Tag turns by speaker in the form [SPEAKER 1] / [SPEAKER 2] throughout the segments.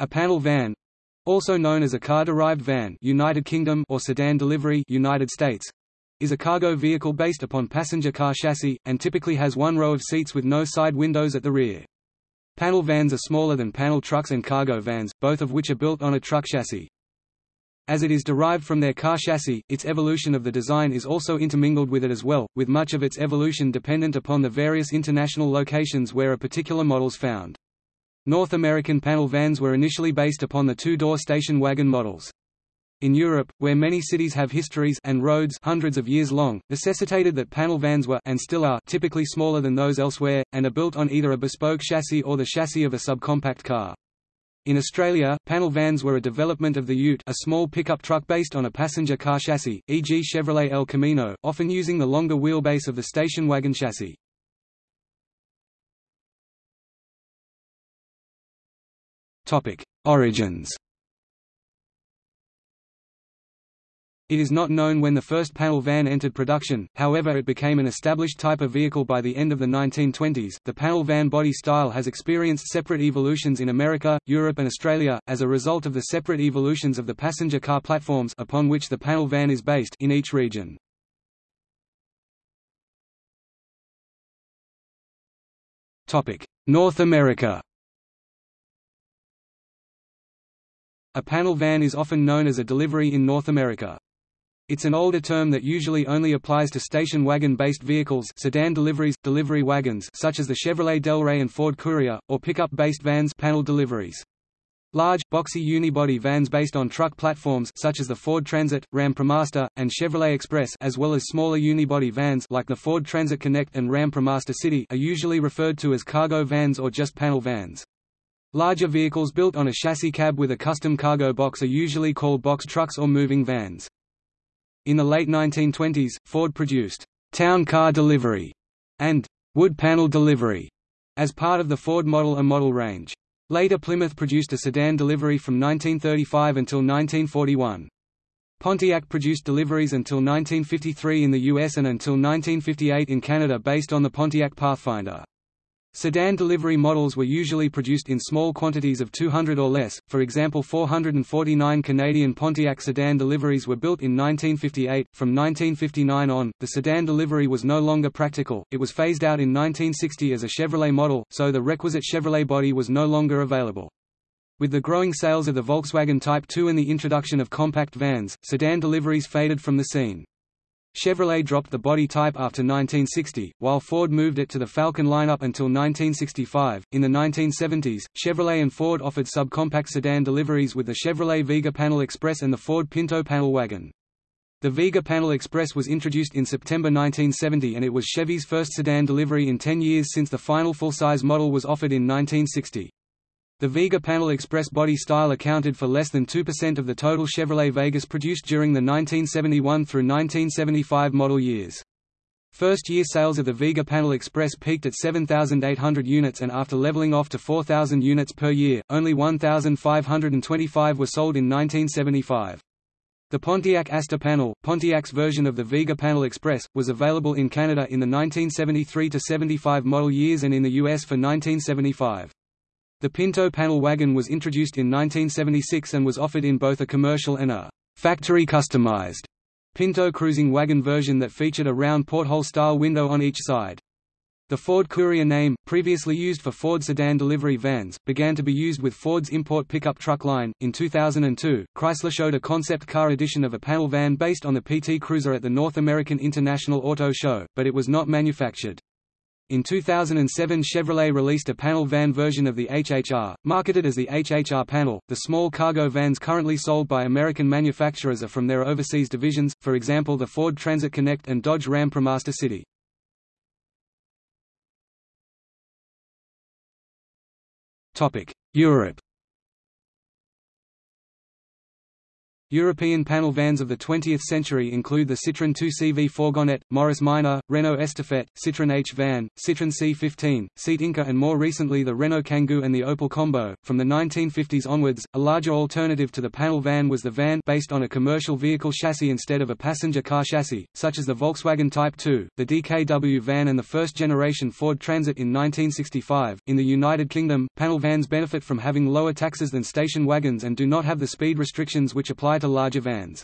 [SPEAKER 1] A panel van also known as a car-derived van United Kingdom or sedan delivery United States is a cargo vehicle based upon passenger car chassis, and typically has one row of seats with no side windows at the rear. Panel vans are smaller than panel trucks and cargo vans, both of which are built on a truck chassis. As it is derived from their car chassis, its evolution of the design is also intermingled with it as well, with much of its evolution dependent upon the various international locations where a particular model's found. North American panel vans were initially based upon the two-door station wagon models. In Europe, where many cities have histories and roads hundreds of years long, necessitated that panel vans were and still are typically smaller than those elsewhere, and are built on either a bespoke chassis or the chassis of a subcompact car. In Australia, panel vans were a development of the Ute a small pickup truck based on a passenger car chassis, e.g. Chevrolet El Camino, often using the longer wheelbase of the station wagon chassis. Origins It is not known when the first panel van entered production, however it became an established type of vehicle by the end of the 1920s. The panel van body style has experienced separate evolutions in America, Europe and Australia, as a result of the separate evolutions of the passenger car platforms upon which the panel van is based in each region. North America A panel van is often known as a delivery in North America. It's an older term that usually only applies to station wagon-based vehicles sedan deliveries, delivery wagons such as the Chevrolet Del Rey and Ford Courier, or pickup-based vans panel deliveries. Large, boxy unibody vans based on truck platforms such as the Ford Transit, Ram ProMaster, and Chevrolet Express as well as smaller unibody vans like the Ford Transit Connect and Ram ProMaster City are usually referred to as cargo vans or just panel vans. Larger vehicles built on a chassis cab with a custom cargo box are usually called box trucks or moving vans. In the late 1920s, Ford produced «town car delivery» and «wood panel delivery» as part of the Ford Model A model range. Later Plymouth produced a sedan delivery from 1935 until 1941. Pontiac produced deliveries until 1953 in the US and until 1958 in Canada based on the Pontiac Pathfinder. Sedan delivery models were usually produced in small quantities of 200 or less, for example 449 Canadian Pontiac sedan deliveries were built in 1958. From 1959 on, the sedan delivery was no longer practical, it was phased out in 1960 as a Chevrolet model, so the requisite Chevrolet body was no longer available. With the growing sales of the Volkswagen Type 2 and the introduction of compact vans, sedan deliveries faded from the scene. Chevrolet dropped the body type after 1960, while Ford moved it to the Falcon lineup until 1965. In the 1970s, Chevrolet and Ford offered subcompact sedan deliveries with the Chevrolet Vega Panel Express and the Ford Pinto Panel Wagon. The Vega Panel Express was introduced in September 1970 and it was Chevy's first sedan delivery in 10 years since the final full-size model was offered in 1960. The Vega Panel Express body style accounted for less than 2% of the total Chevrolet Vegas produced during the 1971 through 1975 model years. First-year sales of the Vega Panel Express peaked at 7,800 units and after leveling off to 4,000 units per year, only 1,525 were sold in 1975. The Pontiac Asta panel, Pontiac's version of the Vega Panel Express, was available in Canada in the 1973–75 model years and in the US for 1975. The Pinto panel wagon was introduced in 1976 and was offered in both a commercial and a factory-customized Pinto cruising wagon version that featured a round porthole-style window on each side. The Ford Courier name, previously used for Ford sedan delivery vans, began to be used with Ford's import pickup truck line. In 2002, Chrysler showed a concept car edition of a panel van based on the PT Cruiser at the North American International Auto Show, but it was not manufactured. In 2007 Chevrolet released a panel van version of the HHR, marketed as the HHR panel. The small cargo vans currently sold by American manufacturers are from their overseas divisions, for example the Ford Transit Connect and Dodge Ram ProMaster City. Europe European panel vans of the 20th century include the Citroën 2CV Fourgonette, Morris Minor, Renault Estafette, Citroën H van, Citroën C15, Seat Inca and more recently the Renault Kangoo and the Opel Combo. From the 1950s onwards, a larger alternative to the panel van was the van based on a commercial vehicle chassis instead of a passenger car chassis, such as the Volkswagen Type 2, the DKW van and the first-generation Ford Transit in 1965. In the United Kingdom, panel vans benefit from having lower taxes than station wagons and do not have the speed restrictions which apply to larger vans.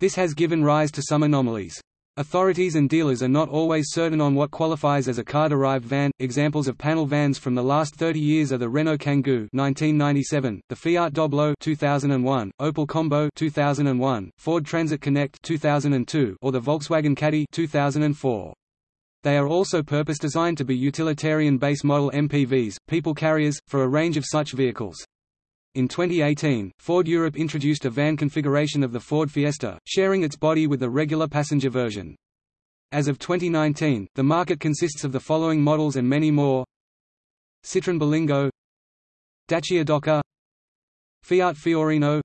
[SPEAKER 1] This has given rise to some anomalies. Authorities and dealers are not always certain on what qualifies as a car-derived van. Examples of panel vans from the last 30 years are the Renault Kangoo (1997), the Fiat Doblo (2001), Opel Combo (2001), Ford Transit Connect (2002), or the Volkswagen Caddy (2004). They are also purpose designed to be utilitarian base model MPVs, people carriers, for a range of such vehicles. In 2018, Ford Europe introduced a van configuration of the Ford Fiesta, sharing its body with the regular passenger version. As of 2019, the market consists of the following models and many more Citroën Berlingo Dacia Docker Fiat Fiorino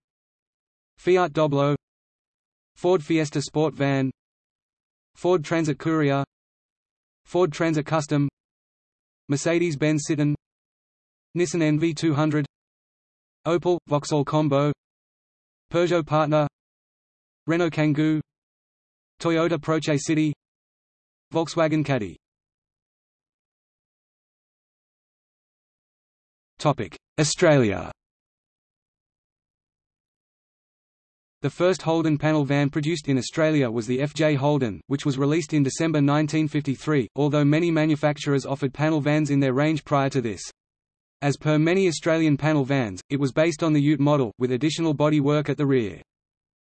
[SPEAKER 1] Fiat Doblo Ford Fiesta Sport Van Ford Transit Courier Ford Transit Custom Mercedes-Benz Citan Nissan NV200 Opel, Vauxhall Combo Peugeot Partner Renault Kangoo Toyota Proace City Volkswagen Caddy Australia The first Holden panel van produced in Australia was the FJ Holden, which was released in December 1953, although many manufacturers offered panel vans in their range prior to this. As per many Australian panel vans, it was based on the Ute model, with additional body work at the rear.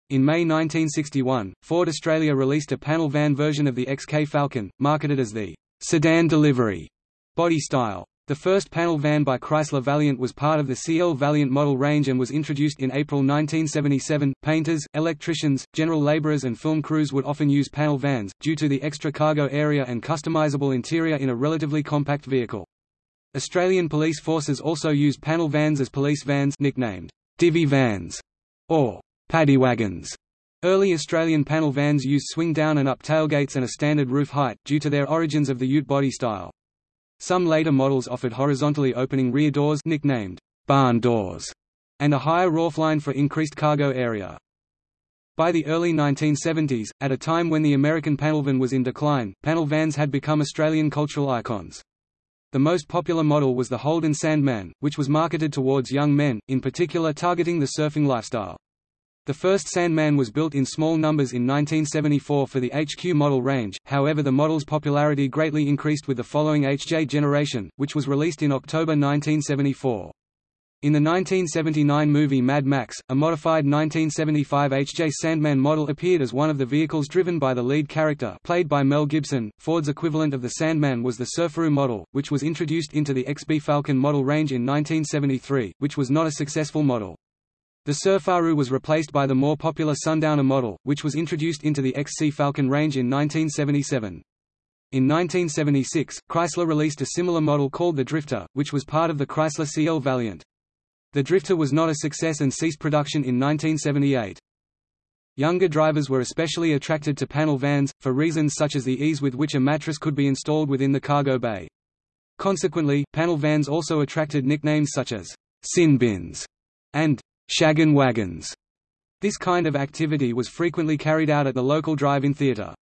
[SPEAKER 1] In May 1961, Ford Australia released a panel van version of the XK Falcon, marketed as the sedan delivery body style. The first panel van by Chrysler Valiant was part of the CL Valiant model range and was introduced in April 1977. Painters, electricians, general laborers, and film crews would often use panel vans, due to the extra cargo area and customizable interior in a relatively compact vehicle. Australian police forces also use panel vans as police vans nicknamed divvy vans or paddy wagons. Early Australian panel vans used swing-down and up tailgates and a standard roof height, due to their origins of the ute body style. Some later models offered horizontally opening rear doors nicknamed barn doors, and a higher roofline for increased cargo area. By the early 1970s, at a time when the American panel van was in decline, panel vans had become Australian cultural icons. The most popular model was the Holden Sandman, which was marketed towards young men, in particular targeting the surfing lifestyle. The first Sandman was built in small numbers in 1974 for the HQ model range, however the model's popularity greatly increased with the following HJ generation, which was released in October 1974. In the 1979 movie Mad Max, a modified 1975 HJ Sandman model appeared as one of the vehicles driven by the lead character played by Mel Gibson. Ford's equivalent of the Sandman was the Surfaroo model, which was introduced into the XB Falcon model range in 1973, which was not a successful model. The Surfaroo was replaced by the more popular Sundowner model, which was introduced into the XC Falcon range in 1977. In 1976, Chrysler released a similar model called the Drifter, which was part of the Chrysler CL Valiant. The Drifter was not a success and ceased production in 1978. Younger drivers were especially attracted to panel vans, for reasons such as the ease with which a mattress could be installed within the cargo bay. Consequently, panel vans also attracted nicknames such as sin bins and shaggin' wagons. This kind of activity was frequently carried out at the local drive-in theatre.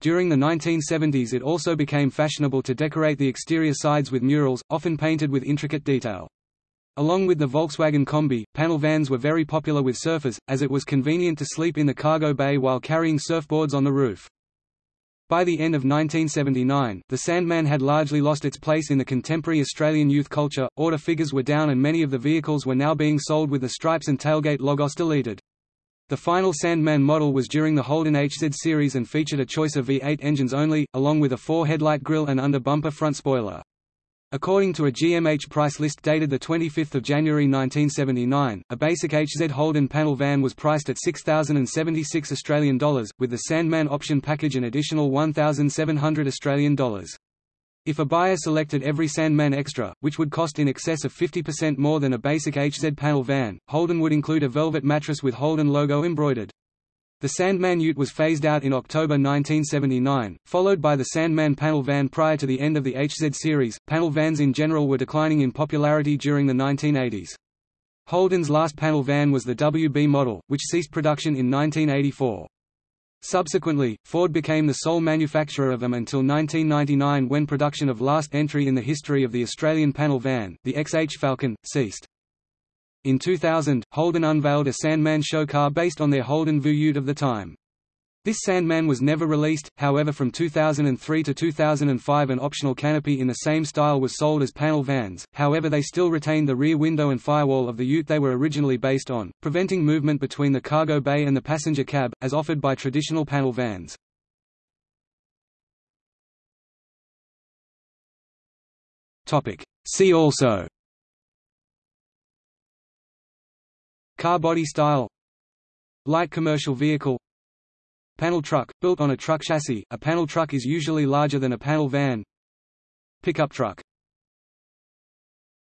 [SPEAKER 1] During the 1970s it also became fashionable to decorate the exterior sides with murals, often painted with intricate detail. Along with the Volkswagen Combi, panel vans were very popular with surfers, as it was convenient to sleep in the cargo bay while carrying surfboards on the roof. By the end of 1979, the Sandman had largely lost its place in the contemporary Australian youth culture, order figures were down and many of the vehicles were now being sold with the stripes and tailgate logos deleted. The final Sandman model was during the Holden HZ series and featured a choice of V8 engines only, along with a four-headlight grille and under-bumper front spoiler. According to a GMH price list dated 25 January 1979, a basic HZ Holden panel van was priced at 6,076 Australian dollars, with the Sandman option package an additional 1,700 Australian dollars. If a buyer selected every Sandman Extra, which would cost in excess of 50% more than a basic HZ panel van, Holden would include a velvet mattress with Holden logo embroidered. The Sandman Ute was phased out in October 1979, followed by the Sandman panel van prior to the end of the HZ series. Panel vans in general were declining in popularity during the 1980s. Holden's last panel van was the WB model, which ceased production in 1984. Subsequently, Ford became the sole manufacturer of them until 1999 when production of last entry in the history of the Australian panel van, the XH Falcon, ceased. In 2000, Holden unveiled a Sandman show car based on their Holden VU of the time. This Sandman was never released, however from 2003 to 2005 an optional canopy in the same style was sold as panel vans, however they still retained the rear window and firewall of the ute they were originally based on, preventing movement between the cargo bay and the passenger cab, as offered by traditional panel vans. See also Car body style Light commercial vehicle Panel truck, built on a truck chassis, a panel truck is usually larger than a panel van Pickup truck